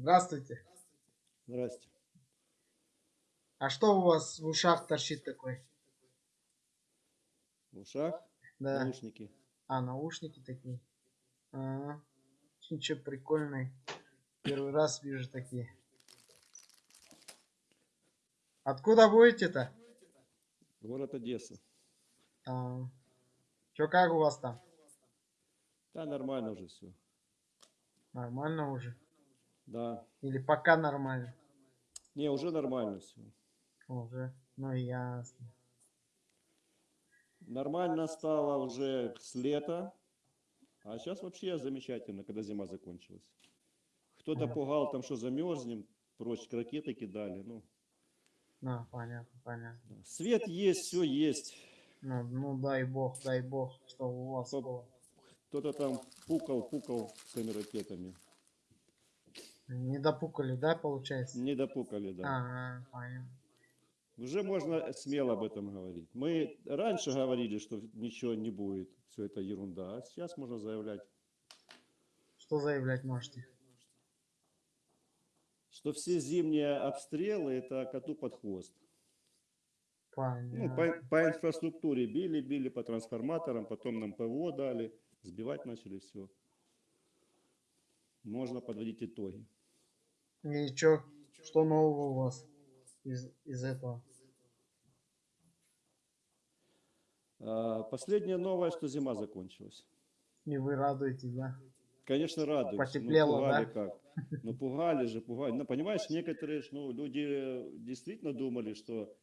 Здравствуйте. Здрасте. А что у вас в ушах торчит такой? В ушах Да. наушники. А, наушники такие. А, ничего прикольный. Первый раз вижу такие. Откуда будете-то? Город Одесса. А, чё, как у вас там? Да, нормально уже все. Нормально уже? Да. Или пока нормально? Не, уже нормально все. Уже. Ну ясно. Нормально стало уже с лета. А сейчас вообще замечательно, когда зима закончилась. Кто-то Ага. пугал там, что замерзнем, прочь ракеты кидали. Ну, Ну, понятно, понятно. да. свет есть, все есть. Ну, ну дай бог, дай бог, что у вас. Кто-то там пукал, пукал своими ракетами. Не допукали, да, получается? Не допукали, да. Ага, понятно. Уже можно смело об этом говорить. Мы раньше говорили, что ничего не будет, все это ерунда, а сейчас можно заявлять, Что заявлять можете? что все зимние обстрелы это коту под хвост. Ну, Понятно. по, по инфраструктуре били, били по трансформаторам, потом нам ПВО дали, сбивать начали все. Можно подводить итоги. Чё, что нового у вас из, из этого? А, последняя новость, что зима закончилась. И вы радуетесь, да? Конечно, радуюсь. Потеплело, ну, пугали да? как. Ну, пугали же, пугали. Ну, понимаешь, некоторые ну, люди действительно думали, что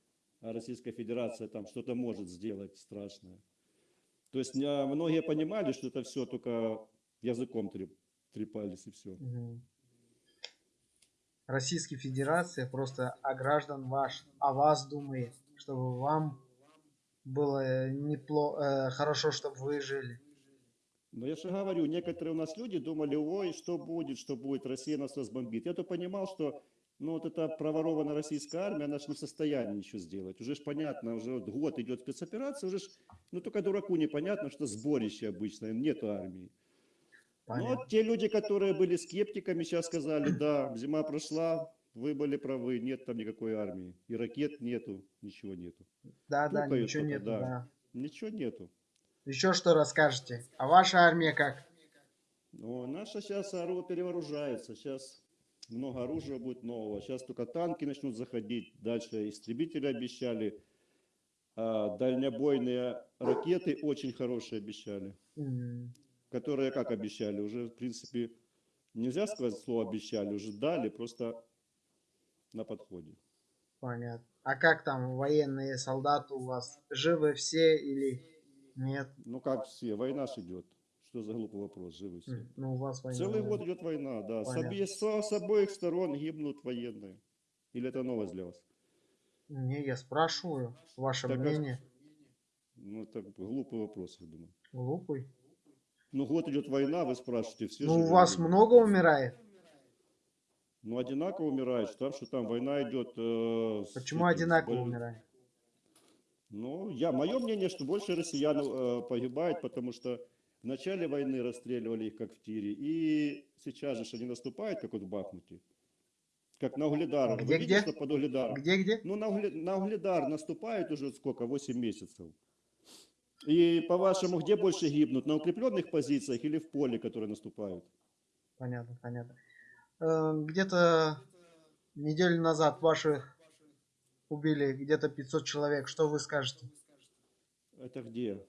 Российская Федерация там что-то может сделать страшное. То есть не- многие понимали, что это все только языком треп- трепались и все. Мгм. Российская Федерация просто о граждан ваш, о вас думает, чтобы вам было неплохо, хорошо, чтобы вы жили. Но я же говорю, некоторые у нас люди думали, ой, что будет, что будет, Россия нас разбомбит. Я то понимал, что ну вот эта проворованная российская армия, она же не в состоянии ничего сделать. Уже ж понятно, уже вот год идет спецоперация, уже ж, ну только дураку непонятно, что сборище обычное, нету армии. Но Понятно. вот те люди, которые были скептиками, сейчас сказали, да, зима прошла, вы были правы, нет там никакой армии. И ракет нету, ничего нету. Да, да, пукают ничего только, нет, да. да. Ничего нету. Еще что расскажете? А ваша армия как? Но наша сейчас перевооружается. Сейчас много оружия будет нового. Сейчас только танки начнут заходить. Дальше истребители обещали. А, дальнобойные ракеты очень хорошие обещали. М, Которые как обещали? Уже, в принципе, нельзя сказать слово обещали. Уже дали, просто на подходе. Понятно. А как там военные солдаты у вас? Живы все или нет? Ну как все, война ж идет. Что за глупый вопрос, живы все. М, Ну, у вас война. Целый год идет война, да. С, обе- с обоих сторон гибнут военные. Или это новость для вас? Не, я спрашиваю ваше Так, а- мнение. Ну, это глупый вопрос, я думаю. Глупый. Ну, год идет война, вы спрашиваете, все Ну, у вас люди. много умирает? Ну, одинаково умирают, что там, что там война идет. э, Почему с одинаково боль- умирает? Ну, я, мое мнение, что больше россиян э, погибает, потому что в начале войны расстреливали их как в тире, и сейчас же они наступают, как вот в Бахмуте. Как на Угледар. Вы Где, видите, где? что под Угледаром? Где-где? Ну, на, Угле- на Угледар наступают уже сколько? 8 месяцев. И по-вашему, где больше гибнут? На укрепленных позициях или в поле, которые наступают? Понятно, понятно. Э, Где-то неделю назад ваших убили где-то 500 человек. Что вы скажете? Это где?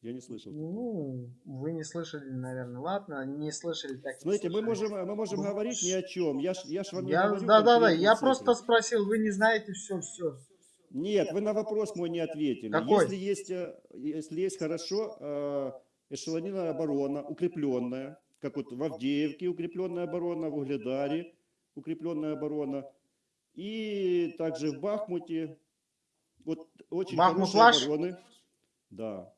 Я не слышал. Ну, вы не слышали, наверное. Ладно, не слышали, так не Смотрите, мы слышали. можем, мы можем говорить ни о чем. Я ж, я ж вам не Я, говорю да, да, да, я цифры. просто спросил, вы не знаете все, все. Нет, вы на вопрос мой не ответили. Какой? Если есть, э, если есть хорошо э, эшелонированная оборона, укрепленная, как вот в Авдеевке укрепленная оборона, в Угледаре укрепленная оборона, и также в Бахмуте, вот очень Бахмут хорошие ваш? обороны. Да.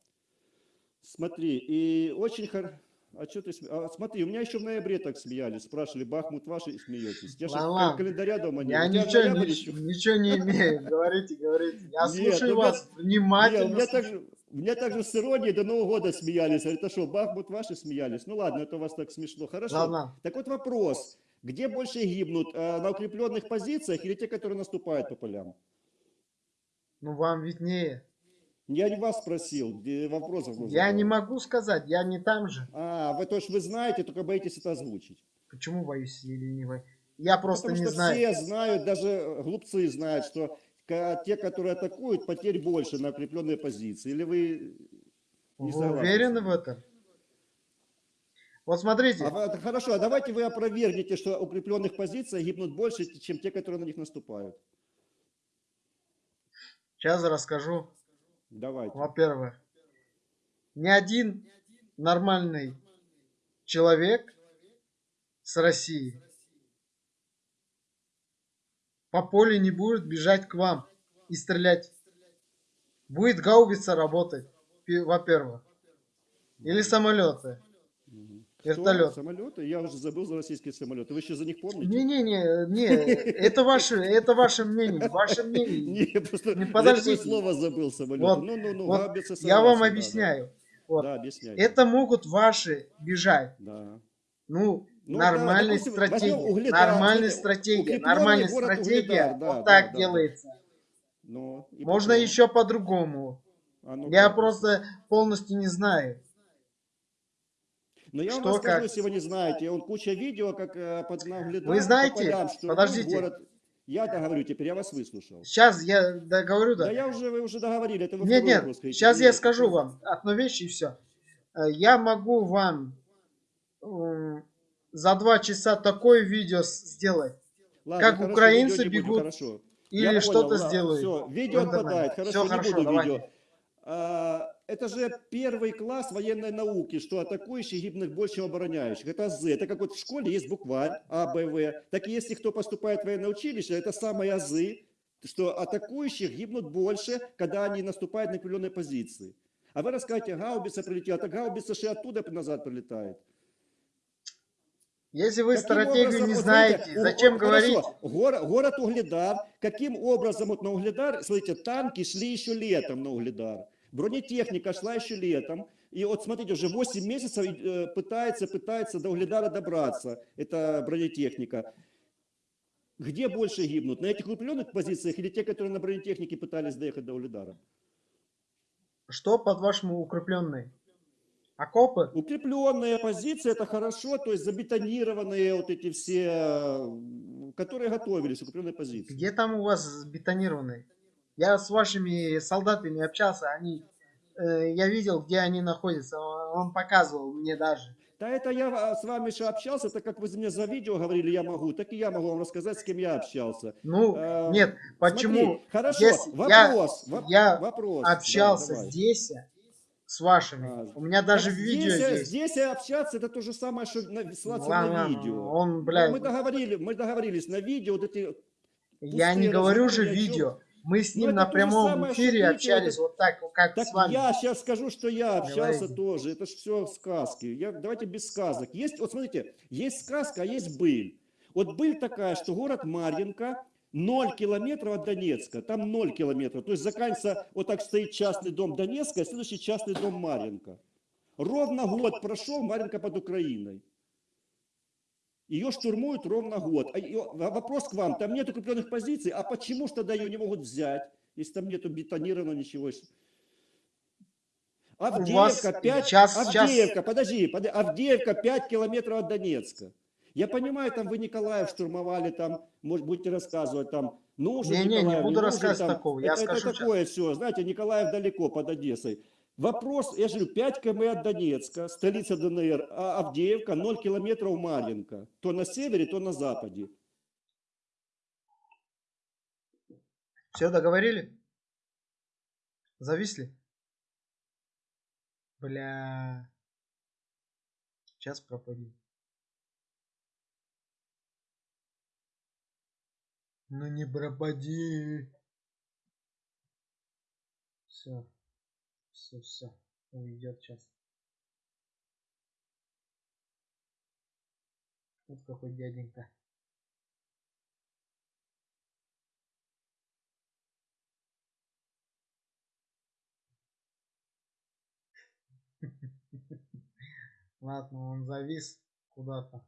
Смотри, и очень хорошо. А что ты сме- а, смотри, у меня еще в ноябре так смеялись, спрашивали, Бахмут ваш и смеетесь. Я же календаря дома нет. Я ничего, ноябрь нич- еще. ничего не имею. Говорите, говорите. Я Нет, слушаю ну, вас Не, внимательно. у меня также, меня также с иронией до Нового года смеялись. Говорит, а что, Бахмут ваши смеялись? Ну ладно, это у вас так смешно. Хорошо. Ладно. Так вот вопрос. Где больше гибнут? э, На укрепленных позициях или те, которые наступают по полям? Ну, вам виднее. Я не вас спросил, вопросов нужно Я не было. могу сказать, я не там же. А, вы то, что вы знаете, только боитесь это озвучить. Почему боюсь или не боюсь? Я просто Потому не что знаю. все знают, даже глупцы знают, что те, которые атакуют, потерь больше на укрепленные позиции. Или вы не Вы уверены в этом? Вот смотрите, А хорошо, а давайте вы опровергнете, что укрепленных позициях гибнут больше, чем те, которые на них наступают. сейчас расскажу. Давайте. Во-первых, ни один нормальный человек с России по полю не будет бежать к вам и стрелять. Будет гаубица работать, во-первых. Или самолеты. Вертолет. Самолеты? Я уже забыл за российские самолеты. Вы еще за них помните? Не-не-не, не, это ваше, это ваше мнение, ваше мнение. Не, просто Не, подождите. слово забыл самолеты. Вот, ну, ну, ну, вот Я вам объясняю. Да, Вот. да объясняйте. Это могут ваши бежать. Да. Ну, Ну, нормальной да, допустим, стратегия. Угледар, нормальная стратегия. Нормальная стратегия. Угледар, да, вот да, так да, делается. Ну, и Можно потом? еще по-другому. А ну Я просто полностью не знаю. Но я вам что, расскажу, как. если вы не знаете. Он куча видео, как э, под Нагледар, Вы знаете, по полям штурмуют подождите. город. Я договорю теперь, я вас выслушал. Сейчас я договорю, да. Да я уже, вы уже договорили, это вы Нет, нет, вопрос сейчас я скажу вам одну вещь и все. Я могу вам м, за два часа такое видео сделать. Ладно, как хорошо, украинцы будем, бегут хорошо. Или что-то сделают. Все, видео отпадает, хорошо, Всё не хорошо, буду давайте. видео. Это же первый класс военной науки, что атакующих гибнет больше, чем обороняющих. Это азы. Это как вот в школе есть букварь А, Б, В. Так и если кто поступает в военное училище, это самые азы, что атакующих гибнут больше, когда они наступают на определенные позиции. А вы расскажете, гаубица прилетела, так гаубица же оттуда назад прилетает. Если вы Каким стратегию образом, не знаете, у- зачем вот говорить? хорошо, горо- город Угледар. Каким образом вот на Угледар, смотрите, танки шли еще летом на Угледар. Бронетехника шла еще летом. И вот смотрите, уже 8 месяцев э, пытается, пытается до Угледара добраться. Это бронетехника. Где больше гибнут? На этих укрепленных позициях или те, которые на бронетехнике пытались доехать до Угледара? Что по-вашему укрепленные? Окопы? Укрепленные позиции это хорошо, то есть забетонированные вот эти все, э, которые готовились, укрепленные позиции. Где там у вас бетонированные? Я с вашими солдатами общался, они, э, я видел, где они находятся. Он показывал мне даже. Да это я а, с вами еще общался, так как вы мне за видео говорили, я могу, так и я могу вам рассказать, с кем я общался. Ну, Э, нет, почему? Смотри, хорошо, я- вопрос, воп- я вопрос. да, Общался давай. здесь с вашими. А, У меня даже Так видео здесь, здесь. Здесь общаться, это то же самое, что на, ссылаться Ладно, на видео. он, Ну, блядь, мы, договорили, мы договорились на видео, вот эти я не говорю же видео. Мы с Ну, ним это на прямом эфире общались это- вот так, как Так с вами. я сейчас скажу, что я общался Говорите. тоже. Это же все сказки. Я, давайте без сказок. Есть, вот смотрите, есть сказка, а есть быль. Вот быль такая, что город Марьинка 0 километров от Донецка. Там 0 километров. То есть заканчивается, вот так стоит частный дом Донецка, а следующий частный дом Марьинка. Ровно год прошел, Марьинка под Украиной. Ее штурмуют ровно год. А а вопрос к вам, там нет укрепленных позиций, а почему ж тогда ее не могут взять, если там нету бетонированного ничего? Авдеевка, 5, сейчас- сейчас- Авдеевка, подожди, подожди, Авдеевка 5 километров от Донецка. Я понимаю, там вы Николаев штурмовали, там, может, будете рассказывать, там, нужен не Николаев, буду нужен, рассказывать там. такого, я это, это скажу щас. такое все, знаете, Николаев далеко под Одессой. Вопрос, я же говорю, 5 км от Донецка, столица ДНР, а Авдеевка 0 километров Марьинка. То на севере, то на западе. Все договорили? Зависли? Бля. Сейчас пропади. Ну не пропади. Все. Все, все. Уйдет сейчас. Вот какой дяденька. Ладно, он завис куда-то.